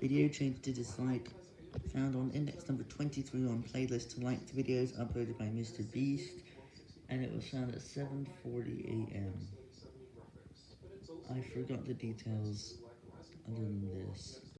Video changed to dislike, found on index number 23 on playlist to like the videos uploaded by Mr. Beast, and it was found at 7.40am. I forgot the details other than this.